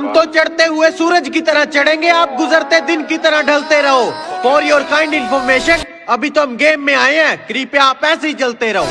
हम तो चढ़ते हुए सूरज की तरह चढ़ेंगे, आप गुजरते दिन की तरह ढलते रहो। फॉर योर काइंड इन्फॉर्मेशन अभी तो हम गेम में आए हैं, कृपया आप ऐसे ही चलते रहो।